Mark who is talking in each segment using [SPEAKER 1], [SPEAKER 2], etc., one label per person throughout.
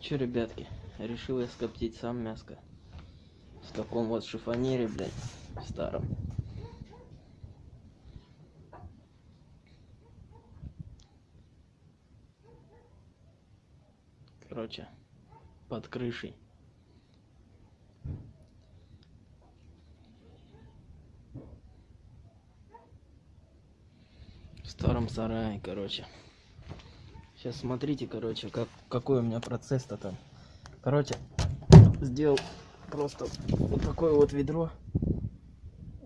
[SPEAKER 1] Че, ребятки, решил я скоптить сам мяско. В таком вот шифонере, блядь, старом. Короче, под крышей. В старом сарае, короче. Сейчас смотрите, короче, как, какой у меня процесс-то там. Короче, сделал просто вот такое вот ведро.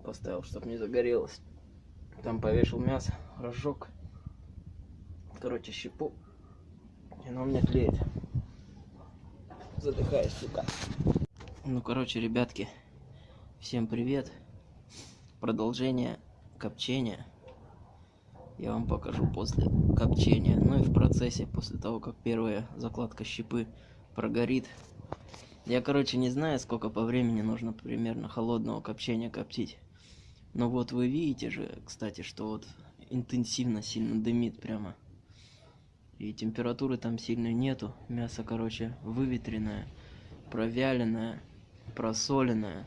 [SPEAKER 1] Поставил, чтобы не загорелось. Там повешал мясо, разжег. Короче, щепу. И оно у меня тлеет. Задыхаюсь, сука. Ну, короче, ребятки, всем привет. Продолжение копчения я вам покажу после копчения. Ну и в процессе, после того, как первая закладка щепы прогорит. Я, короче, не знаю, сколько по времени нужно примерно холодного копчения коптить. Но вот вы видите же, кстати, что вот интенсивно сильно дымит прямо. И температуры там сильной нету. Мясо, короче, выветренное, провяленное, просоленное.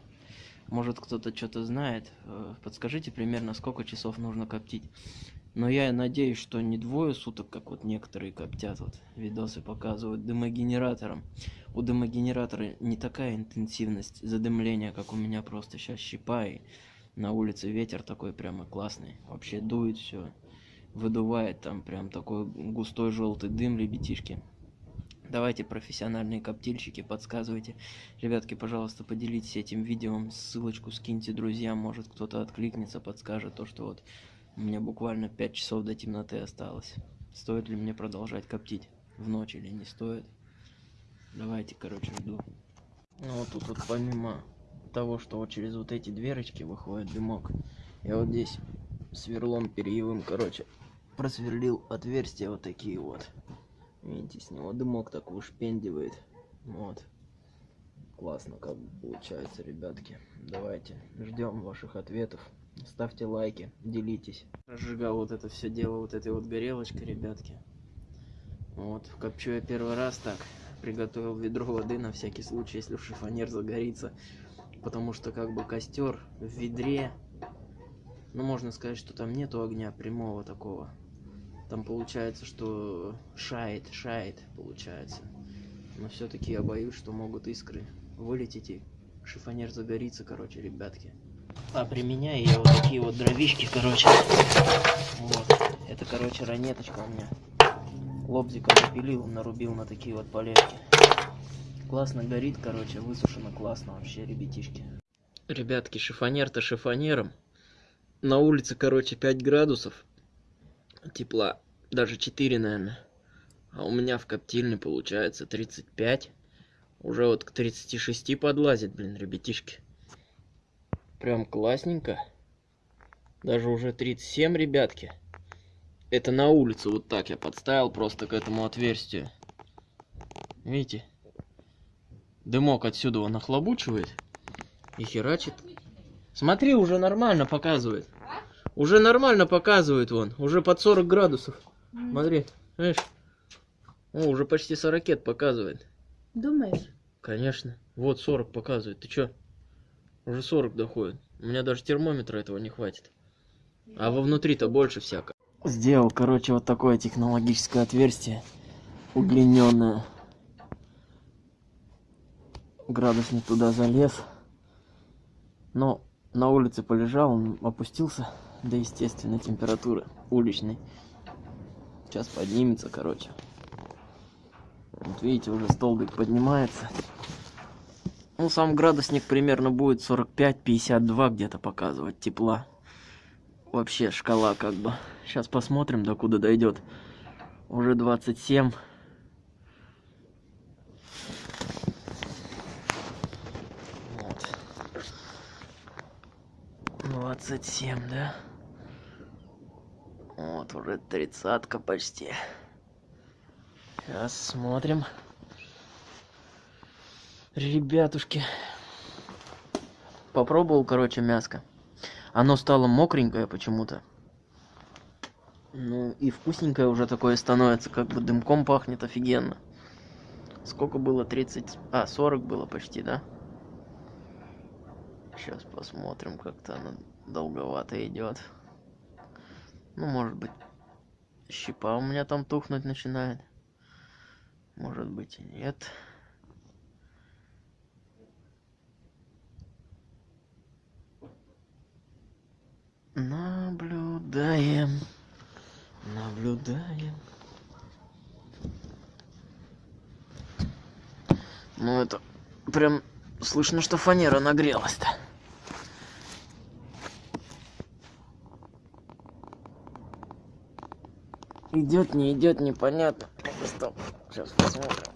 [SPEAKER 1] Может кто-то что-то знает. Э, подскажите примерно, сколько часов нужно коптить. Но я надеюсь, что не двое суток, как вот некоторые коптят, вот видосы показывают дымогенератором. У дымогенератора не такая интенсивность задымления, как у меня просто сейчас щипа и на улице ветер такой прямо классный. Вообще дует все, выдувает там прям такой густой желтый дым, ребятишки. Давайте, профессиональные коптильщики, подсказывайте. Ребятки, пожалуйста, поделитесь этим видео, ссылочку скиньте друзьям, может кто-то откликнется, подскажет то, что вот у меня буквально 5 часов до темноты осталось. Стоит ли мне продолжать коптить в ночь или не стоит? Давайте, короче, жду. Ну вот тут вот помимо того, что вот через вот эти дверочки выходит дымок, я вот здесь сверлом перьевым, короче, просверлил отверстия вот такие вот. Видите, с него дымок так ушпендивает. Вот. Классно как получается, ребятки. Давайте ждем ваших ответов. Ставьте лайки, делитесь. Разжигал вот это все дело вот этой вот горелочкой, ребятки. Вот, копчу я первый раз так. Приготовил ведро воды на всякий случай, если шифонер загорится. Потому что как бы костер в ведре. Ну, можно сказать, что там нету огня прямого такого. Там получается, что шает, шает, получается. Но все-таки я боюсь, что могут искры вылететь и шифонер загорится, короче, ребятки. А применяю я вот такие вот дровишки, короче. Вот. Это, короче, ранеточка у меня. Лобзиком напилил, нарубил на такие вот полежки. Классно горит, короче, высушено классно вообще, ребятишки. Ребятки, шифонер-то шифонером. На улице, короче, 5 градусов тепла. Даже 4, наверное. А у меня в коптильне получается 35. Уже вот к 36 подлазит, блин, ребятишки. Прям классненько. Даже уже 37, ребятки. Это на улице вот так я подставил просто к этому отверстию. Видите? Дымок отсюда он нахлобучивает и херачит. Смотри, уже нормально показывает. Уже нормально показывает он. Уже под 40 градусов. Смотри, видишь? О, уже почти 40 показывает.
[SPEAKER 2] Думаешь?
[SPEAKER 1] Конечно. Вот 40 показывает. Ты чё? Уже 40 доходит. У меня даже термометра этого не хватит. А во внутри-то больше всяко. Сделал, короче, вот такое технологическое отверстие. Удлиненное. Градусник туда залез. Но на улице полежал, он опустился до естественной температуры уличной. Сейчас поднимется, короче. Вот видите, уже столбик поднимается. Ну, сам градусник примерно будет 45-52 где-то показывать тепла. Вообще шкала как бы. Сейчас посмотрим, до куда дойдет. Уже 27. Вот. 27, да? Вот, уже тридцатка почти. Сейчас смотрим ребятушки попробовал короче мяско оно стало мокренькое почему-то ну и вкусненькое уже такое становится как бы дымком пахнет офигенно Сколько было? 30... А, 40 было почти, да? Сейчас посмотрим, как-то она долговато идет. Ну, может быть, щипа у меня там тухнуть начинает. Может быть и нет. Наблюдаем. Наблюдаем. Ну это прям слышно, что фанера нагрелась-то. Идет, не идет, непонятно. Стоп, сейчас посмотрим.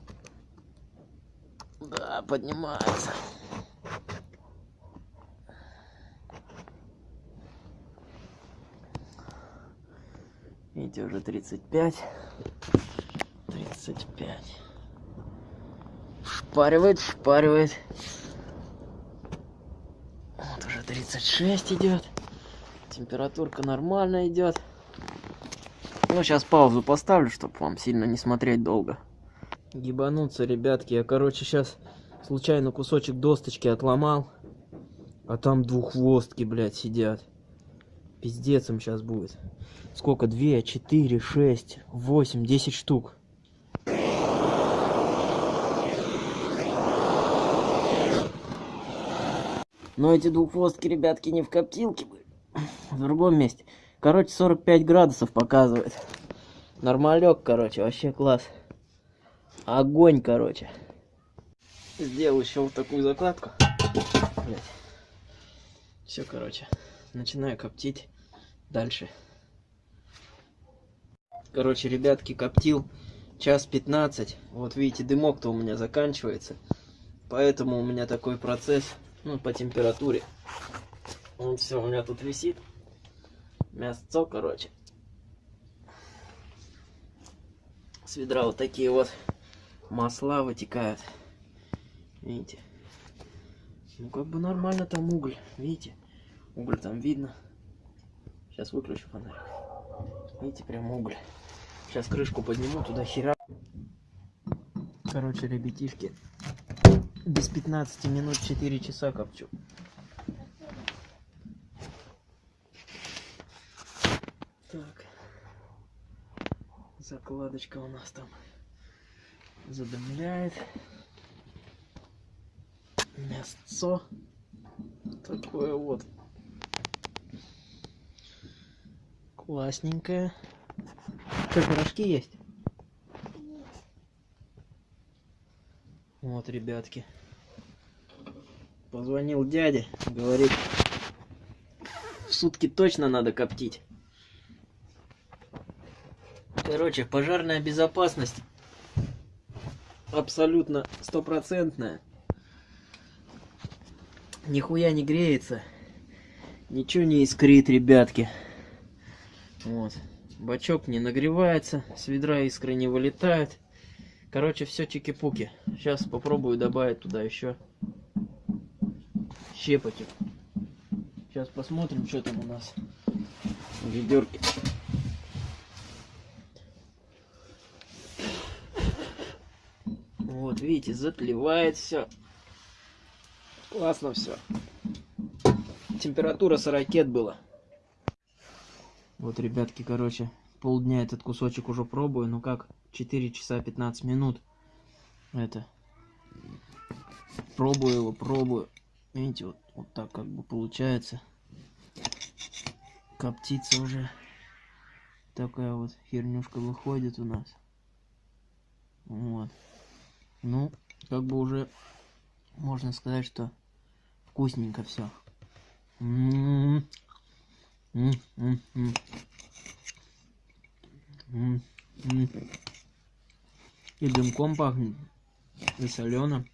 [SPEAKER 1] Да, поднимается. Видите, уже 35. 35. Шпаривает, шпаривает. Вот уже 36 идет. Температурка нормально идет. Ну, сейчас паузу поставлю, чтобы вам сильно не смотреть долго. Ебануться, ребятки. Я, короче, сейчас случайно кусочек досточки отломал. А там двуххвостки, блядь, сидят. Пиздец им сейчас будет. Сколько? Две, четыре, шесть, восемь, десять штук. Но эти двуххвостки, ребятки, не в коптилке были. В другом месте. Короче, 45 градусов показывает. Нормалек, короче, вообще класс. Огонь, короче. Сделал еще вот такую закладку. Все, короче. Начинаю коптить дальше. Короче, ребятки, коптил час 15. Вот видите, дымок-то у меня заканчивается. Поэтому у меня такой процесс, ну, по температуре. Вот все у меня тут висит мясцо, короче. С ведра вот такие вот масла вытекают. Видите? Ну, как бы нормально там уголь. Видите? Уголь там видно. Сейчас выключу фонарик. Видите, прям уголь. Сейчас крышку подниму, туда хера. Короче, ребятишки, без 15 минут 4 часа копчу. Так. Закладочка у нас там задымляет. Мясцо. Такое вот. Классненькое. Что, пирожки есть? Вот, ребятки. Позвонил дяде, говорит, в сутки точно надо коптить. Короче, пожарная безопасность абсолютно стопроцентная. Нихуя не греется. Ничего не искрит, ребятки. Вот. Бачок не нагревается, с ведра искры не вылетают. Короче, все чики-пуки. Сейчас попробую добавить туда еще щепотик. Сейчас посмотрим, что там у нас в ведерке. Вот, видите, затлевает все. Классно все. Температура 40 было. Вот, ребятки, короче, полдня этот кусочек уже пробую. Ну как, 4 часа 15 минут. Это. Пробую его, пробую. Видите, вот, вот так как бы получается. Коптится уже. Такая вот хернюшка выходит у нас. Вот. Ну, как бы уже можно сказать, что вкусненько все. И дымком пахнет, и солено,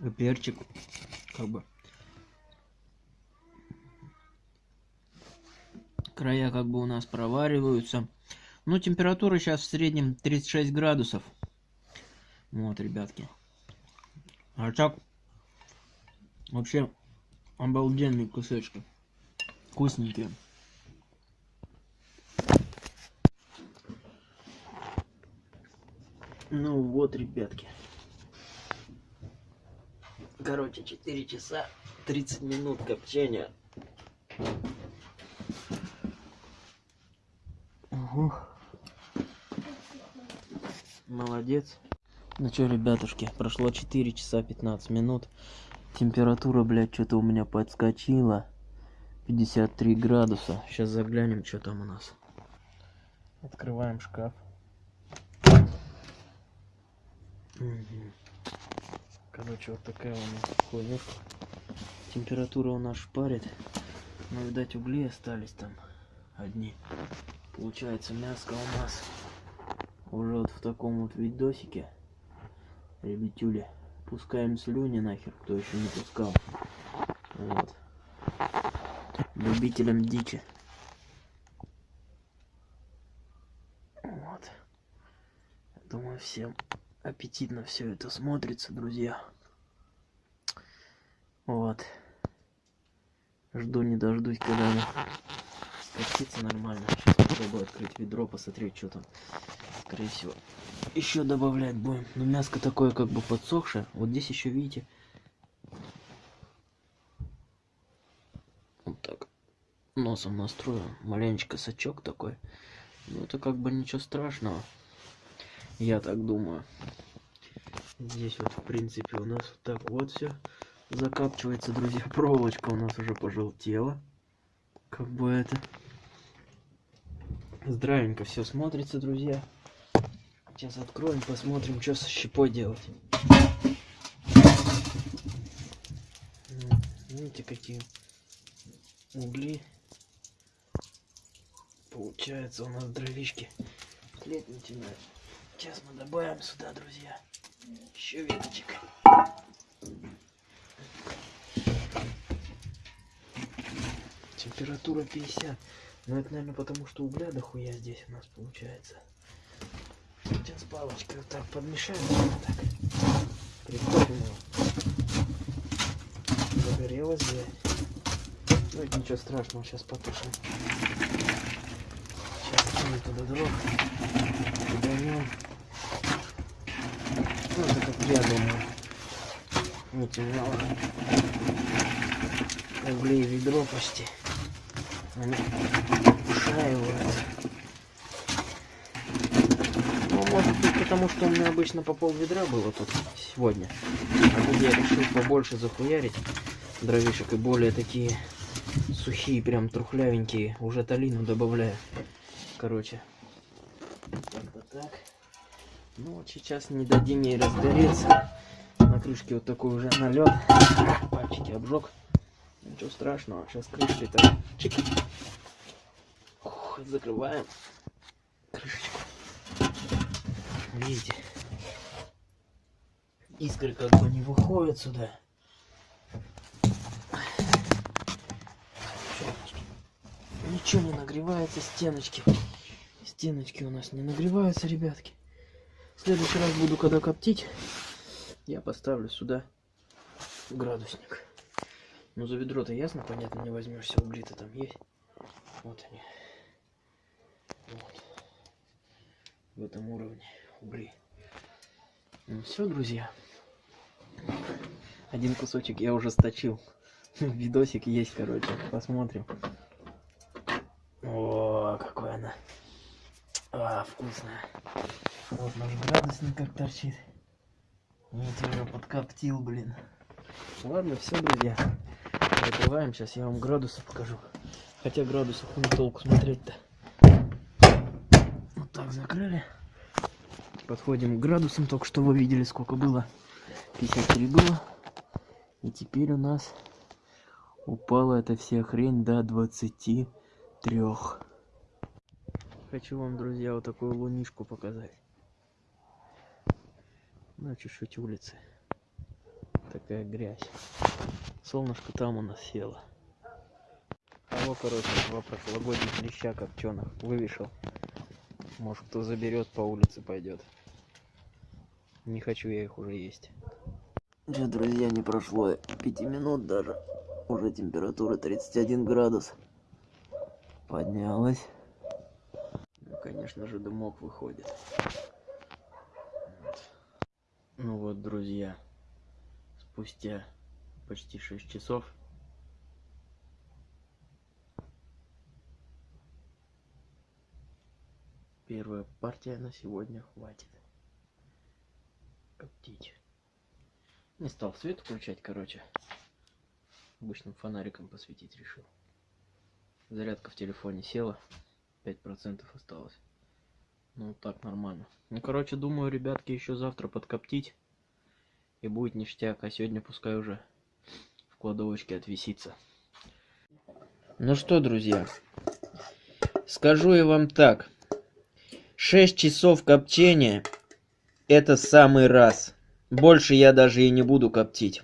[SPEAKER 1] и перчик, как бы. Края как бы у нас провариваются. Ну, температура сейчас в среднем 36 градусов. Вот, ребятки. А так, вообще, обалденные кусочки. Вкусненькие. Ну вот, ребятки. Короче, 4 часа 30 минут копчения. Угу. Молодец. Ну что, ребятушки, прошло 4 часа 15 минут. Температура, блядь, что-то у меня подскочила. 53 градуса. Сейчас заглянем, что там у нас. Открываем шкаф. Короче, вот такая у нас хуйнюшка. Температура у нас шпарит. Но, видать, угли остались там одни. Получается, мяско у нас уже вот в таком вот видосике. Ребятюли, пускаем слюни нахер, кто еще не пускал. Вот. Любителям дичи. Вот. Думаю, всем аппетитно все это смотрится, друзья. Вот. Жду не дождусь, когда она скопчится нормально. Сейчас попробую открыть ведро, посмотреть, что там. Скорее всего, еще добавлять будем. Но мяско такое как бы подсохшее. Вот здесь еще, видите, вот так носом настрою. Маленечко сачок такой. Ну, это как бы ничего страшного. Я так думаю. Здесь вот, в принципе, у нас вот так вот все закапчивается, друзья. Проволочка у нас уже пожелтела. Как бы это... Здравенько все смотрится, друзья. Сейчас откроем, посмотрим, что со щепой делать. Видите, какие угли. Получается у нас дровишки тлеть начинают. Сейчас мы добавим сюда, друзья, еще веточек. Температура 50. Но это, наверное, потому что угля дохуя здесь у нас получается. Сейчас палочкой вот так подмешаем. Вот так. Загорелось здесь. Ну это ничего страшного, сейчас потушим. Сейчас кинем туда дров. Киданем. Ну это как я думаю. Не темнело. Углей ведро почти. Они ушаивают. Ну, может быть, потому что у меня обычно по пол ведра было тут сегодня. А тут я решил побольше захуярить дровишек и более такие сухие, прям трухлявенькие. Уже талину добавляю. Короче. Как-то так. Ну вот сейчас не дадим ей разгореться. На крышке вот такой уже налет. Пальчики обжег. Ничего страшного. Сейчас крышкой-то чик. Ух, закрываем крышечку. Видите? Искры как бы не выходят сюда. Ничего не нагревается, стеночки. Стеночки у нас не нагреваются, ребятки. В следующий раз буду, когда коптить, я поставлю сюда градусник. Ну, за ведро-то ясно, понятно, не возьмешься, угли-то там есть. Вот они. Вот. В этом уровне угли. Ну все, друзья. Один кусочек я уже сточил. Видосик есть, короче. Посмотрим. О, какой она. А, вкусная. Вот наш градусник как торчит. Видите, уже подкоптил, блин. Ладно, все, друзья. Закрываем. Сейчас я вам градусы покажу. Хотя градусов не толку смотреть-то. Вот так закрыли. Подходим к градусам. Только что вы видели, сколько было. 53 было. И теперь у нас упала эта вся хрень до 23. Хочу вам, друзья, вот такую лунишку показать. На чуть-чуть улицы. Такая грязь. Солнышко там у нас село. А вот, короче, два прошлогодних леща копченых вывешал. Может, кто заберет по улице пойдет. Не хочу я их уже есть. Че, друзья, не прошло 5 минут даже. Уже температура 31 градус. Поднялась. Конечно же, дымок выходит. Вот. Ну вот, друзья, спустя почти 6 часов. Первая партия на сегодня хватит. Коптить. Не стал свет включать, короче. Обычным фонариком посветить решил. Зарядка в телефоне села. 5% осталось. Ну, так нормально. Ну, короче, думаю, ребятки, еще завтра подкоптить. И будет ништяк. А сегодня пускай уже в кладовочке отвисится. Ну что, друзья. Скажу я вам так. 6 часов копчения. Это самый раз. Больше я даже и не буду коптить.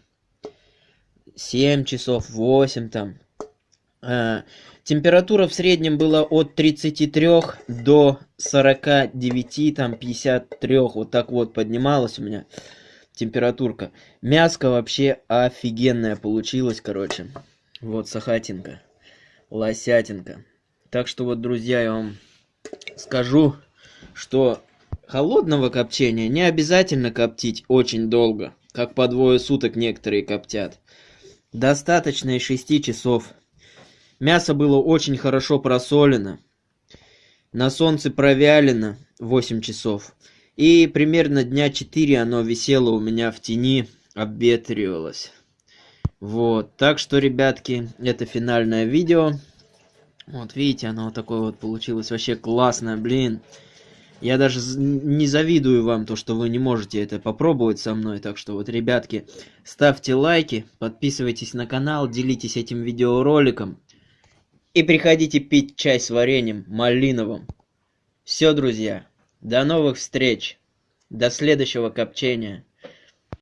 [SPEAKER 1] 7 часов, 8 там. Температура в среднем была от 33 до 49, там 53, вот так вот поднималась у меня температурка. Мяско вообще офигенная получилась, короче. Вот сахатинка, лосятинка. Так что вот, друзья, я вам скажу, что холодного копчения не обязательно коптить очень долго, как по двое суток некоторые коптят. Достаточно и 6 часов. Мясо было очень хорошо просолено. На солнце провялено 8 часов. И примерно дня 4 оно висело у меня в тени, обветривалось. Вот, так что, ребятки, это финальное видео. Вот, видите, оно вот такое вот получилось. Вообще классное, блин. Я даже не завидую вам то, что вы не можете это попробовать со мной. Так что вот, ребятки, ставьте лайки, подписывайтесь на канал, делитесь этим видеороликом. И приходите пить чай с вареньем малиновым. Все, друзья, до новых встреч. До следующего копчения.